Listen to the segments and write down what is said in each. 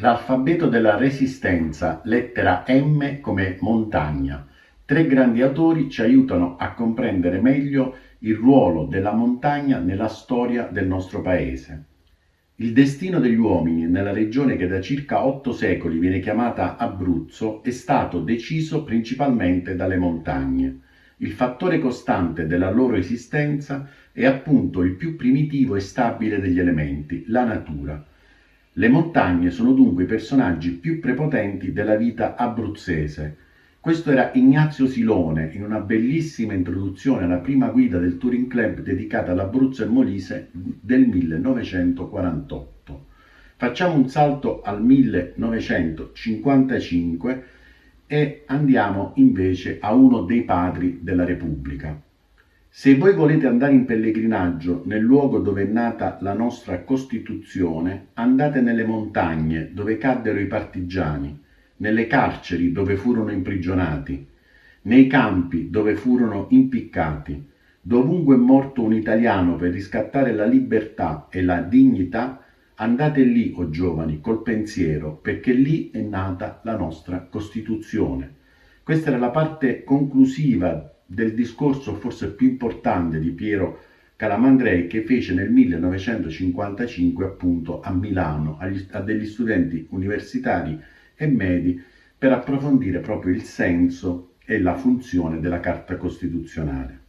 L'alfabeto della Resistenza, lettera M come montagna. Tre grandi autori ci aiutano a comprendere meglio il ruolo della montagna nella storia del nostro paese. Il destino degli uomini nella regione che da circa otto secoli viene chiamata Abruzzo è stato deciso principalmente dalle montagne. Il fattore costante della loro esistenza è appunto il più primitivo e stabile degli elementi, la natura. Le montagne sono dunque i personaggi più prepotenti della vita abruzzese. Questo era Ignazio Silone in una bellissima introduzione alla prima guida del Touring Club dedicata all'Abruzzo e Molise del 1948. Facciamo un salto al 1955 e andiamo invece a uno dei padri della Repubblica. Se voi volete andare in pellegrinaggio nel luogo dove è nata la nostra Costituzione, andate nelle montagne dove caddero i partigiani, nelle carceri dove furono imprigionati, nei campi dove furono impiccati, dovunque è morto un italiano per riscattare la libertà e la dignità, andate lì, o oh giovani, col pensiero, perché lì è nata la nostra Costituzione. Questa era la parte conclusiva del discorso forse più importante di Piero Calamandrei che fece nel 1955 appunto a Milano agli, a degli studenti universitari e medi per approfondire proprio il senso e la funzione della Carta Costituzionale.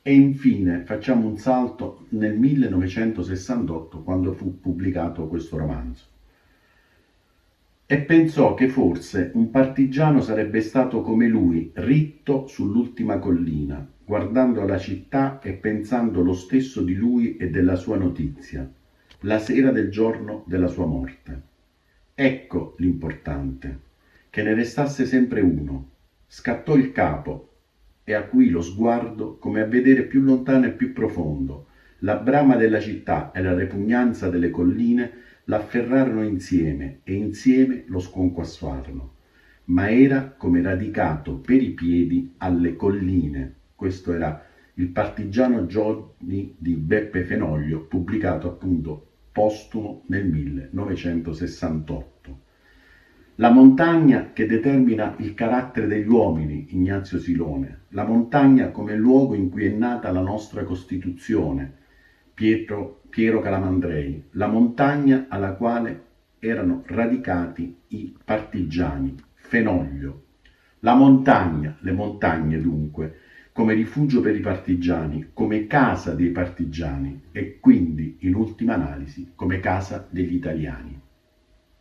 E infine facciamo un salto nel 1968 quando fu pubblicato questo romanzo e pensò che forse un partigiano sarebbe stato come lui, ritto sull'ultima collina, guardando la città e pensando lo stesso di lui e della sua notizia, la sera del giorno della sua morte. Ecco l'importante, che ne restasse sempre uno. Scattò il capo e acuì lo sguardo come a vedere più lontano e più profondo. La brama della città e la repugnanza delle colline l'afferrarono insieme e insieme lo sconquassarono, ma era come radicato per i piedi alle colline. Questo era il partigiano giorni di Beppe Fenoglio, pubblicato appunto postumo nel 1968. La montagna che determina il carattere degli uomini, Ignazio Silone, la montagna come luogo in cui è nata la nostra Costituzione, Pietro, Piero Calamandrei, la montagna alla quale erano radicati i partigiani, Fenoglio. La montagna, le montagne dunque, come rifugio per i partigiani, come casa dei partigiani e quindi, in ultima analisi, come casa degli italiani.